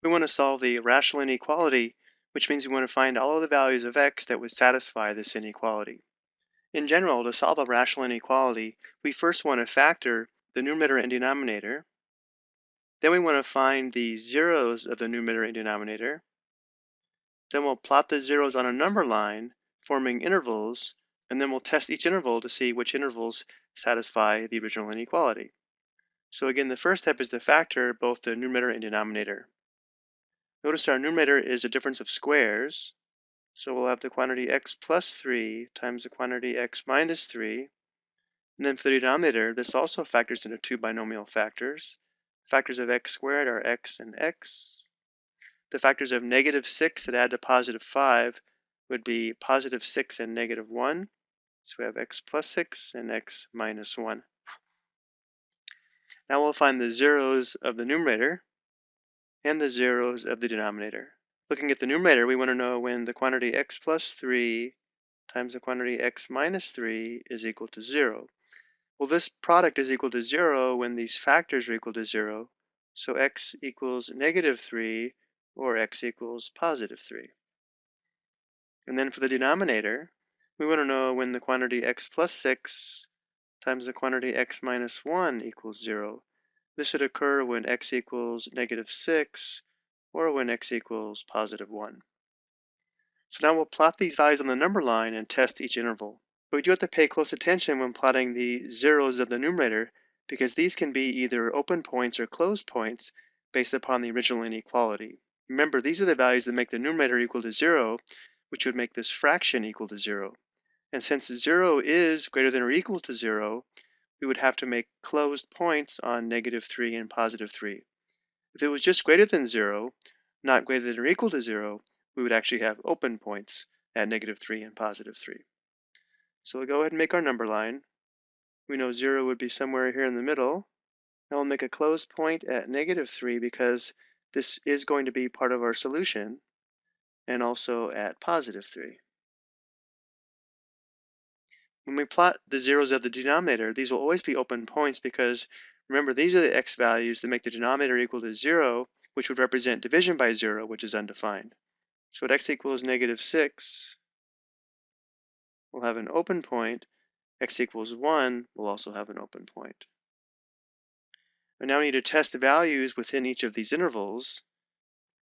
We want to solve the rational inequality, which means we want to find all of the values of x that would satisfy this inequality. In general, to solve a rational inequality, we first want to factor the numerator and denominator. Then we want to find the zeros of the numerator and denominator. Then we'll plot the zeros on a number line, forming intervals, and then we'll test each interval to see which intervals satisfy the original inequality. So again, the first step is to factor both the numerator and denominator. Notice our numerator is a difference of squares. So we'll have the quantity x plus 3 times the quantity x minus 3. And then for the denominator, this also factors into two binomial factors. Factors of x squared are x and x. The factors of negative 6 that add to positive 5 would be positive 6 and negative 1. So we have x plus 6 and x minus 1. Now we'll find the zeros of the numerator and the zeros of the denominator. Looking at the numerator, we want to know when the quantity x plus 3 times the quantity x minus 3 is equal to 0. Well, this product is equal to 0 when these factors are equal to 0. So x equals negative 3 or x equals positive 3. And then for the denominator, we want to know when the quantity x plus 6 times the quantity x minus 1 equals 0. This should occur when x equals negative 6 or when x equals positive 1. So now we'll plot these values on the number line and test each interval. But we do have to pay close attention when plotting the zeros of the numerator because these can be either open points or closed points based upon the original inequality. Remember, these are the values that make the numerator equal to 0, which would make this fraction equal to 0. And since 0 is greater than or equal to 0, we would have to make closed points on negative 3 and positive 3. If it was just greater than 0, not greater than or equal to 0, we would actually have open points at negative 3 and positive 3. So we'll go ahead and make our number line. We know 0 would be somewhere here in the middle. Now we'll make a closed point at negative 3 because this is going to be part of our solution, and also at positive 3. When we plot the zeros of the denominator, these will always be open points because remember, these are the x values that make the denominator equal to 0, which would represent division by 0, which is undefined. So at x equals negative 6, we'll have an open point. x equals 1 we'll also have an open point. And now we need to test the values within each of these intervals.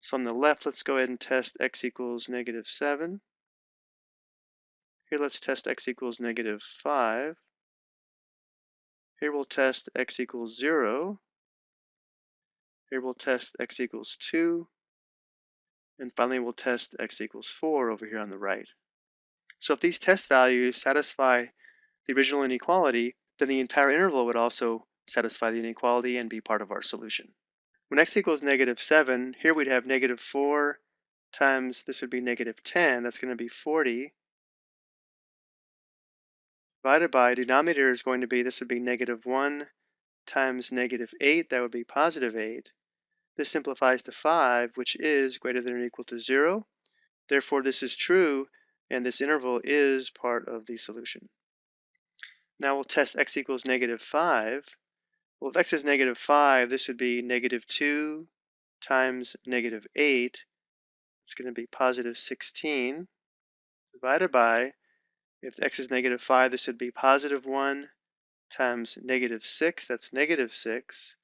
So on the left, let's go ahead and test x equals negative 7. Here let's test x equals negative 5. Here we'll test x equals 0. Here we'll test x equals 2. And finally we'll test x equals 4 over here on the right. So if these test values satisfy the original inequality, then the entire interval would also satisfy the inequality and be part of our solution. When x equals negative 7, here we'd have negative 4 times, this would be negative 10, that's going to be 40 divided by denominator is going to be, this would be negative 1 times negative 8, that would be positive 8. This simplifies to 5, which is greater than or equal to 0. Therefore, this is true, and this interval is part of the solution. Now we'll test x equals negative 5. Well, if x is negative 5, this would be negative 2 times negative 8. It's going to be positive 16 divided by if x is negative 5, this would be positive 1 times negative 6. That's negative 6.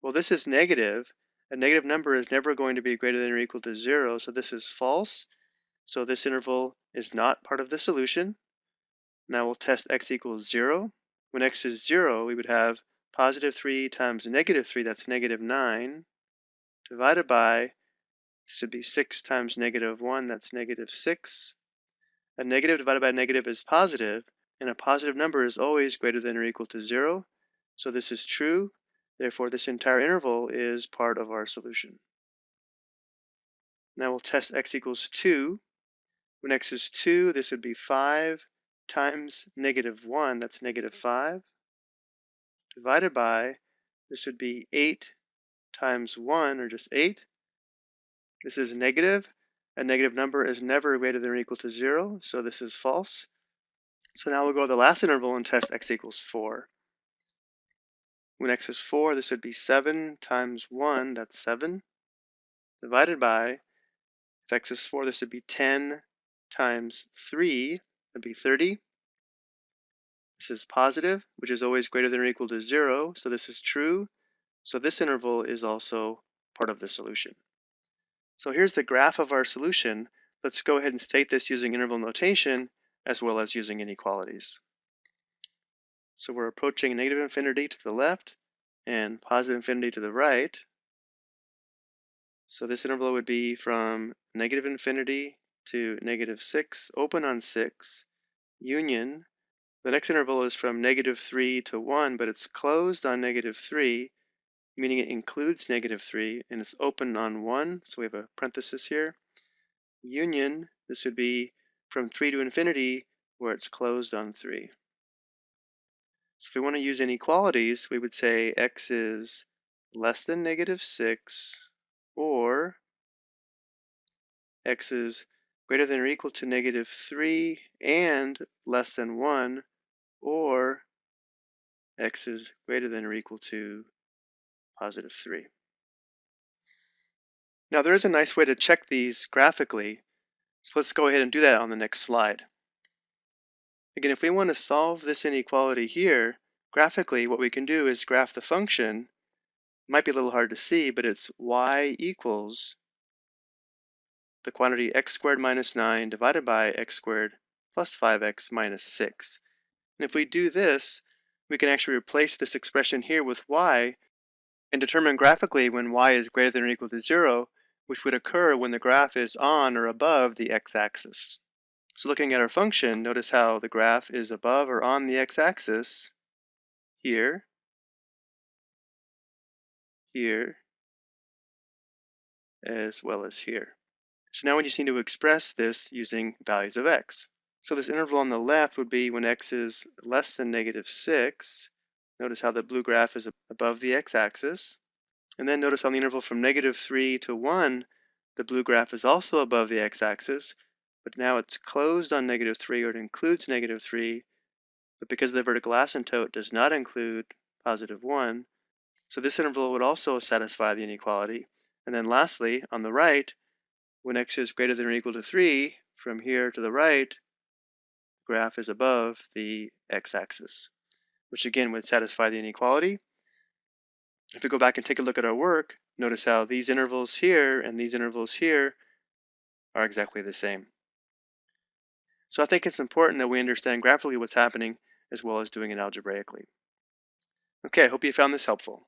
Well, this is negative. A negative number is never going to be greater than or equal to 0, so this is false. So this interval is not part of the solution. Now we'll test x equals 0. When x is 0, we would have positive 3 times negative 3, that's negative 9, divided by, this would be 6 times negative 1, that's negative 6. A negative divided by a negative is positive, and a positive number is always greater than or equal to 0. So this is true. Therefore, this entire interval is part of our solution. Now we'll test x equals 2. When x is 2, this would be 5 times negative 1, that's negative 5, divided by, this would be 8 times 1, or just 8. This is negative, a negative number is never greater than or equal to 0, so this is false. So now we'll go to the last interval and test x equals 4. When x is 4, this would be 7 times 1, that's 7, divided by, if x is 4, this would be 10 times 3, that'd be 30. This is positive, which is always greater than or equal to 0, so this is true. So this interval is also part of the solution. So here's the graph of our solution. Let's go ahead and state this using interval notation as well as using inequalities. So we're approaching negative infinity to the left and positive infinity to the right. So this interval would be from negative infinity to negative 6, open on 6, union. The next interval is from negative 3 to 1, but it's closed on negative 3, meaning it includes negative 3, and it's open on 1, so we have a parenthesis here. Union, this would be from 3 to infinity, where it's closed on 3. So if we want to use inequalities, we would say x is less than negative 6, or x is greater than or equal to negative 3 and less than 1, or x is greater than or equal to positive 3. Now there is a nice way to check these graphically, so let's go ahead and do that on the next slide. Again, if we want to solve this inequality here, graphically what we can do is graph the function. It might be a little hard to see, but it's y equals the quantity x squared minus 9 divided by x squared plus 5x minus 6. And if we do this, we can actually replace this expression here with y and determine graphically when y is greater than or equal to 0, which would occur when the graph is on or above the x-axis. So looking at our function, notice how the graph is above or on the x-axis here, here, as well as here. So now we just need to express this using values of x. So this interval on the left would be when x is less than negative 6. Notice how the blue graph is above the x-axis. And then notice on the interval from negative 3 to 1, the blue graph is also above the x-axis, but now it's closed on negative 3 or it includes negative 3, but because the vertical asymptote does not include positive 1, so this interval would also satisfy the inequality. And then lastly, on the right, when x is greater than or equal to 3, from here to the right, graph is above the x-axis, which again would satisfy the inequality. If we go back and take a look at our work, notice how these intervals here and these intervals here are exactly the same. So I think it's important that we understand graphically what's happening as well as doing it algebraically. Okay, I hope you found this helpful.